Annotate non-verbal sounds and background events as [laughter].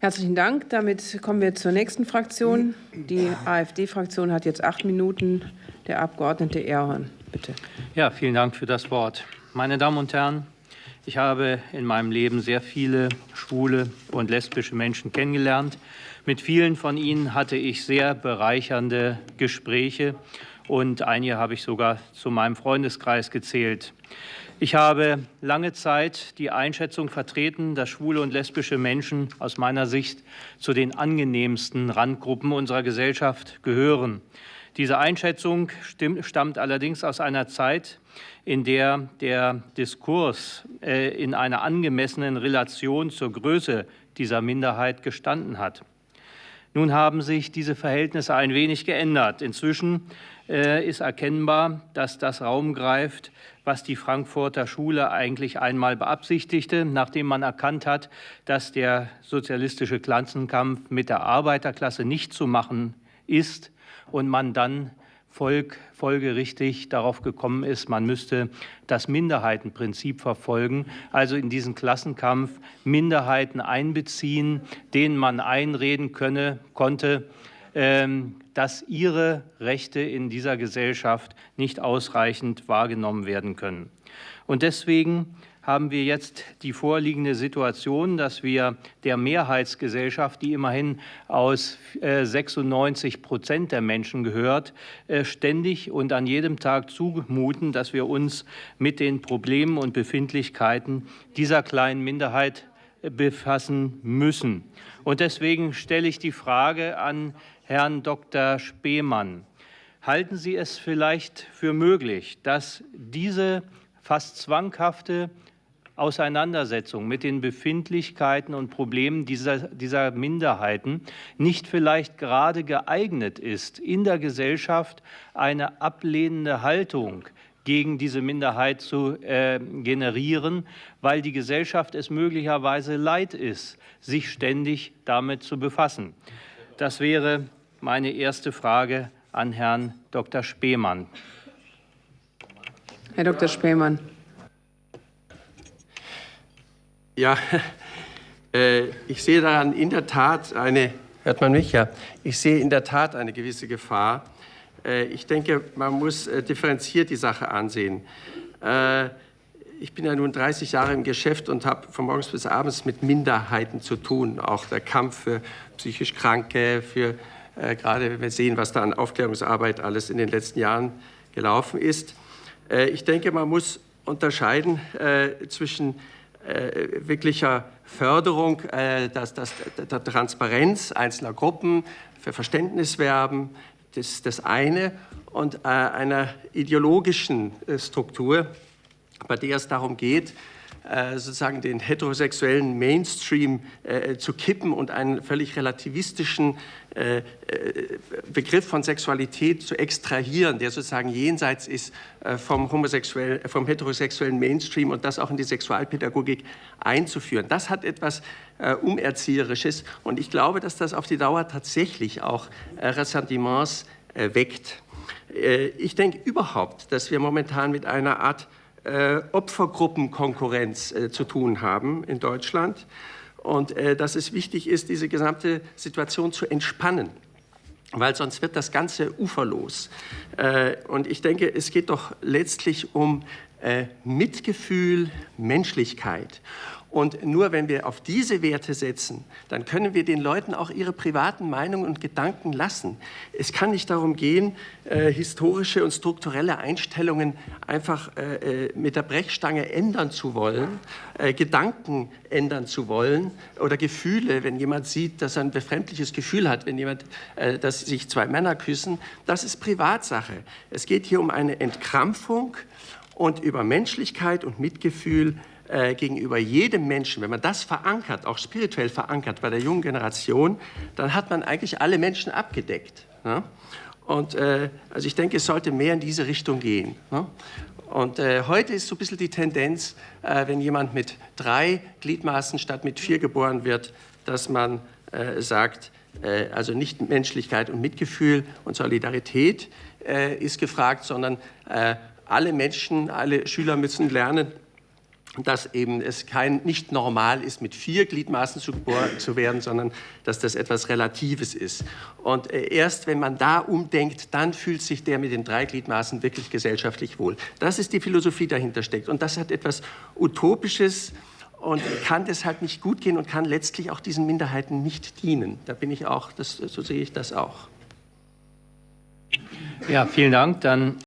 Herzlichen Dank. Damit kommen wir zur nächsten Fraktion. Die AfD-Fraktion hat jetzt acht Minuten. Der Abgeordnete Erhorn, bitte. Ja, vielen Dank für das Wort. Meine Damen und Herren, ich habe in meinem Leben sehr viele schwule und lesbische Menschen kennengelernt. Mit vielen von ihnen hatte ich sehr bereichernde Gespräche und einige habe ich sogar zu meinem Freundeskreis gezählt. Ich habe lange Zeit die Einschätzung vertreten, dass schwule und lesbische Menschen aus meiner Sicht zu den angenehmsten Randgruppen unserer Gesellschaft gehören. Diese Einschätzung stammt allerdings aus einer Zeit, in der der Diskurs äh, in einer angemessenen Relation zur Größe dieser Minderheit gestanden hat. Nun haben sich diese Verhältnisse ein wenig geändert. Inzwischen äh, ist erkennbar, dass das Raum greift, was die Frankfurter Schule eigentlich einmal beabsichtigte, nachdem man erkannt hat, dass der sozialistische Klassenkampf mit der Arbeiterklasse nicht zu machen ist und man dann folgerichtig darauf gekommen ist, man müsste das Minderheitenprinzip verfolgen, also in diesen Klassenkampf Minderheiten einbeziehen, denen man einreden könne, konnte, ähm, dass ihre Rechte in dieser Gesellschaft nicht ausreichend wahrgenommen werden können. Und deswegen haben wir jetzt die vorliegende Situation, dass wir der Mehrheitsgesellschaft, die immerhin aus 96 äh, Prozent der Menschen gehört, äh, ständig und an jedem Tag zumuten, dass wir uns mit den Problemen und Befindlichkeiten dieser kleinen Minderheit äh, befassen müssen. Und deswegen stelle ich die Frage an Herrn Dr. Spemann. Halten Sie es vielleicht für möglich, dass diese fast zwanghafte Auseinandersetzung mit den Befindlichkeiten und Problemen dieser, dieser Minderheiten nicht vielleicht gerade geeignet ist, in der Gesellschaft eine ablehnende Haltung gegen diese Minderheit zu äh, generieren, weil die Gesellschaft es möglicherweise leid ist, sich ständig damit zu befassen. Das wäre meine erste Frage an Herrn Dr. Spemann. Herr Dr. Spemann. Ja, [laughs] äh, ich sehe daran in der Tat eine, hört man mich ja, ich sehe in der Tat eine gewisse Gefahr. Äh, ich denke, man muss äh, differenziert die Sache ansehen. Äh, ich bin ja nun 30 Jahre im Geschäft und habe von morgens bis abends mit Minderheiten zu tun. Auch der Kampf für psychisch Kranke, für äh, gerade wenn wir sehen, was da an Aufklärungsarbeit alles in den letzten Jahren gelaufen ist. Äh, ich denke, man muss unterscheiden zwischen äh, wirklicher Förderung äh, das, das, der Transparenz einzelner Gruppen, für Verständnis werben, das das eine, und äh, einer ideologischen Struktur, bei der es darum geht, äh, sozusagen den heterosexuellen Mainstream äh, zu kippen und einen völlig relativistischen äh, Begriff von Sexualität zu extrahieren, der sozusagen jenseits ist vom, homosexuell, vom heterosexuellen Mainstream und das auch in die Sexualpädagogik einzuführen. Das hat etwas Umerzieherisches und ich glaube, dass das auf die Dauer tatsächlich auch Ressentiments weckt. Ich denke überhaupt, dass wir momentan mit einer Art äh, Opfergruppenkonkurrenz äh, zu tun haben in Deutschland und äh, dass es wichtig ist, diese gesamte Situation zu entspannen weil sonst wird das Ganze uferlos. Äh, und ich denke, es geht doch letztlich um äh, Mitgefühl, Menschlichkeit. Und nur wenn wir auf diese Werte setzen, dann können wir den Leuten auch ihre privaten Meinungen und Gedanken lassen. Es kann nicht darum gehen, äh, historische und strukturelle Einstellungen einfach äh, äh mit der Brechstange ändern zu wollen, äh, Gedanken ändern zu wollen oder Gefühle, wenn jemand sieht, dass er ein befremdliches Gefühl hat, wenn jemand, äh, dass sich zwei Männer küssen, das ist Privatsache. Es geht hier um eine Entkrampfung und über Menschlichkeit und Mitgefühl äh, gegenüber jedem Menschen, wenn man das verankert, auch spirituell verankert bei der jungen Generation, dann hat man eigentlich alle Menschen abgedeckt. Ne? Und äh, also ich denke, es sollte mehr in diese Richtung gehen. Ne? Und äh, heute ist so ein bisschen die Tendenz, äh, wenn jemand mit drei Gliedmaßen statt mit vier geboren wird, dass man äh, sagt, also nicht Menschlichkeit und Mitgefühl und Solidarität ist gefragt, sondern alle Menschen, alle Schüler müssen lernen, dass eben es kein, nicht normal ist, mit vier Gliedmaßen zu, zu werden, sondern dass das etwas Relatives ist. Und äh, erst wenn man da umdenkt, dann fühlt sich der mit den drei Gliedmaßen wirklich gesellschaftlich wohl. Das ist die Philosophie dahinter steckt. Und das hat etwas Utopisches und kann deshalb nicht gut gehen und kann letztlich auch diesen Minderheiten nicht dienen. Da bin ich auch, das, so sehe ich das auch. Ja, vielen Dank. Dann